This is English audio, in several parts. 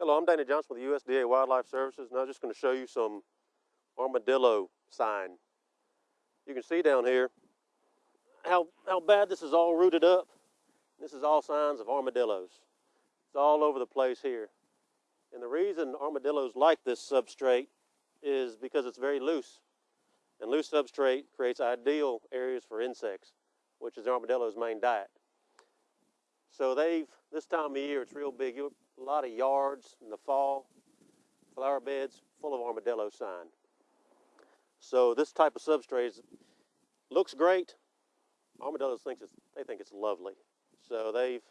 Hello, I'm Danny Johnson with the USDA Wildlife Services, and I'm just going to show you some armadillo sign. You can see down here how, how bad this is all rooted up. This is all signs of armadillos. It's all over the place here. And the reason armadillos like this substrate is because it's very loose. And loose substrate creates ideal areas for insects, which is the armadillo's main diet. So they've, this time of year, it's real big. A lot of yards in the fall, flower beds full of armadillo sign. So this type of substrate looks great. Armadillos thinks it's, they think it's lovely. So they've,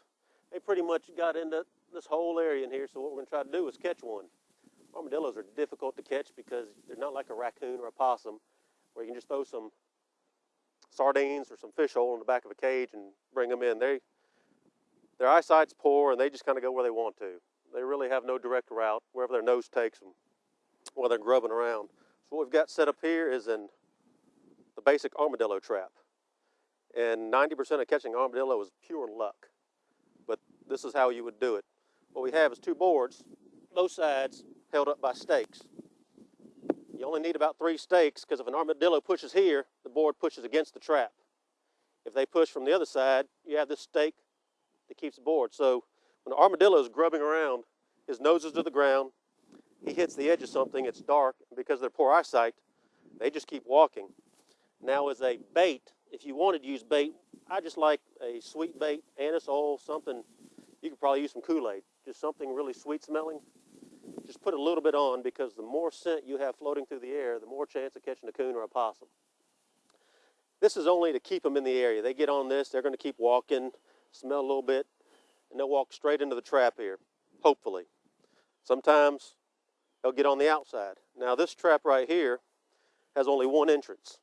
they pretty much got into this whole area in here. So what we're gonna try to do is catch one. Armadillos are difficult to catch because they're not like a raccoon or a possum where you can just throw some sardines or some fish hole in the back of a cage and bring them in. They, their eyesight's poor and they just kind of go where they want to. They really have no direct route wherever their nose takes them while they're grubbing around. So what we've got set up here is in the basic armadillo trap. And 90% of catching armadillo is pure luck. But this is how you would do it. What we have is two boards, both sides held up by stakes. You only need about three stakes because if an armadillo pushes here, the board pushes against the trap. If they push from the other side, you have this stake that keeps board. So when the armadillo is grubbing around, his nose is to the ground, he hits the edge of something, it's dark, because of their poor eyesight, they just keep walking. Now as a bait, if you wanted to use bait, I just like a sweet bait, anise oil, something, you could probably use some Kool-Aid, just something really sweet smelling just put a little bit on because the more scent you have floating through the air, the more chance of catching a coon or a possum. This is only to keep them in the area. They get on this, they're going to keep walking, smell a little bit, and they'll walk straight into the trap here, hopefully. Sometimes they'll get on the outside. Now this trap right here has only one entrance.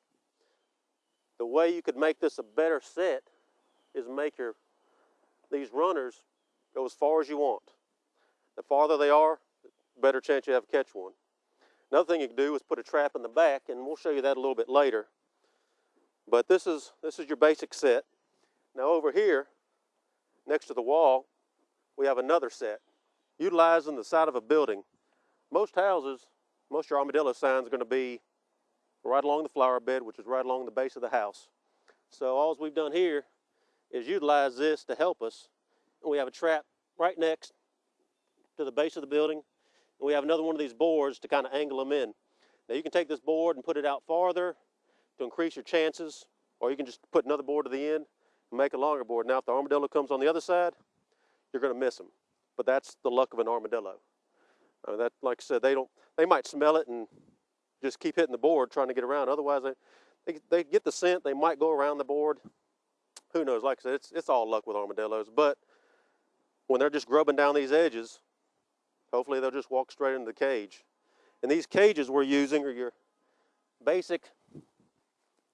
The way you could make this a better set is make your these runners go as far as you want. The farther they are, the better chance you have to catch one. Another thing you can do is put a trap in the back, and we'll show you that a little bit later. But this is, this is your basic set. Now over here, next to the wall, we have another set. Utilizing the side of a building. Most houses, most your armadillo signs are going to be right along the flower bed, which is right along the base of the house. So all we've done here is utilize this to help us. And we have a trap right next to the base of the building and we have another one of these boards to kind of angle them in. Now you can take this board and put it out farther to increase your chances, or you can just put another board to the end make a longer board. Now if the armadillo comes on the other side, you're going to miss them. But that's the luck of an armadillo. I mean, that, like I said, they don't. They might smell it and just keep hitting the board trying to get around. Otherwise, they, they, they get the scent. They might go around the board. Who knows? Like I said, it's, it's all luck with armadillos. But when they're just grubbing down these edges, Hopefully they'll just walk straight into the cage. And these cages we're using are your basic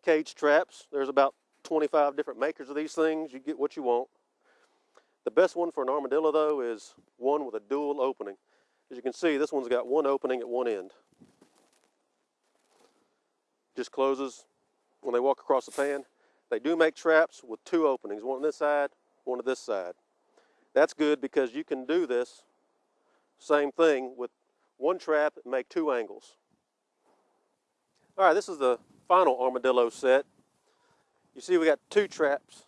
cage traps. There's about 25 different makers of these things. You get what you want. The best one for an armadillo though is one with a dual opening. As you can see, this one's got one opening at one end. Just closes when they walk across the pan. They do make traps with two openings, one on this side, one on this side. That's good because you can do this same thing with one trap and make two angles. All right, this is the final armadillo set. You see we got two traps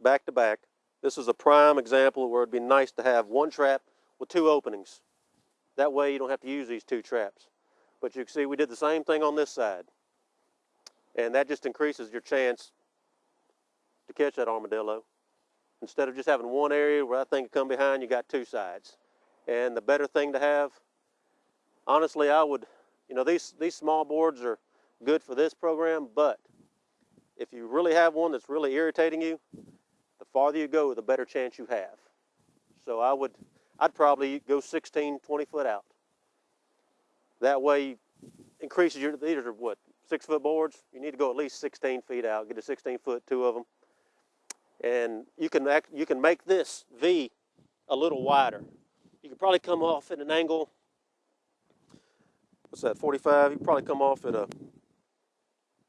back to back. This is a prime example where it'd be nice to have one trap with two openings. That way you don't have to use these two traps. But you can see we did the same thing on this side. And that just increases your chance to catch that armadillo. Instead of just having one area where thing can come behind, you got two sides and the better thing to have. Honestly, I would, you know, these, these small boards are good for this program, but if you really have one that's really irritating you, the farther you go, the better chance you have. So I would, I'd probably go 16, 20 foot out. That way increases your, these are what, six foot boards? You need to go at least 16 feet out, get a 16 foot, two of them. And you can, act, you can make this V a little wider. You could probably come off at an angle, what's that, 45? You probably come off at a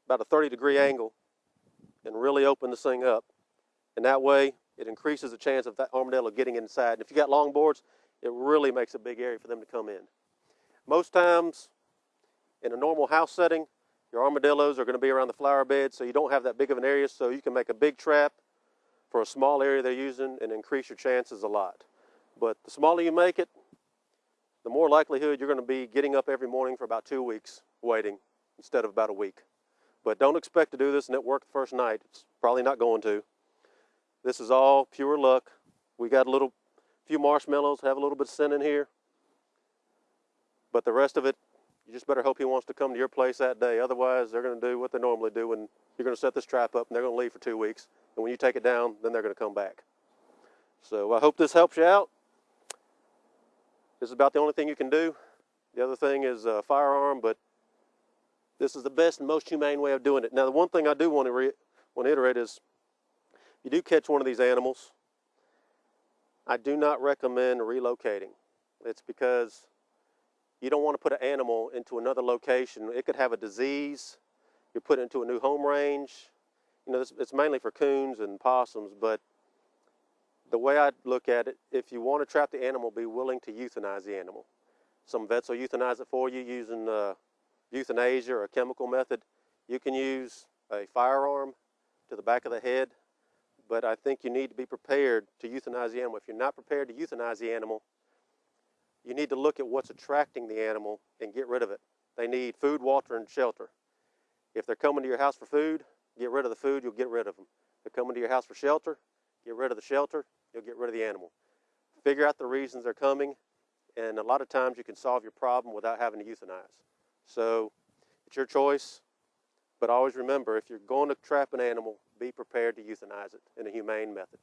about a 30 degree angle and really open this thing up. And that way it increases the chance of that armadillo getting inside. And if you got long boards, it really makes a big area for them to come in. Most times, in a normal house setting, your armadillos are going to be around the flower bed, so you don't have that big of an area, so you can make a big trap for a small area they're using and increase your chances a lot. But the smaller you make it, the more likelihood you're going to be getting up every morning for about two weeks waiting instead of about a week. But don't expect to do this and it work the first night. It's probably not going to. This is all pure luck. We got a little few marshmallows, have a little bit of sin in here. But the rest of it, you just better hope he wants to come to your place that day. Otherwise, they're going to do what they normally do and you're going to set this trap up and they're going to leave for two weeks. And when you take it down, then they're going to come back. So I hope this helps you out. This is about the only thing you can do. The other thing is a firearm, but this is the best and most humane way of doing it. Now, the one thing I do want to, want to iterate is you do catch one of these animals, I do not recommend relocating. It's because you don't want to put an animal into another location. It could have a disease. You put it into a new home range. You know, it's mainly for coons and possums, but the way I look at it, if you want to trap the animal, be willing to euthanize the animal. Some vets will euthanize it for you using uh, euthanasia or a chemical method. You can use a firearm to the back of the head, but I think you need to be prepared to euthanize the animal. If you're not prepared to euthanize the animal, you need to look at what's attracting the animal and get rid of it. They need food, water, and shelter. If they're coming to your house for food, get rid of the food, you'll get rid of them. If they're coming to your house for shelter, get rid of the shelter, you'll get rid of the animal. Figure out the reasons they're coming, and a lot of times you can solve your problem without having to euthanize. So it's your choice, but always remember if you're going to trap an animal, be prepared to euthanize it in a humane method.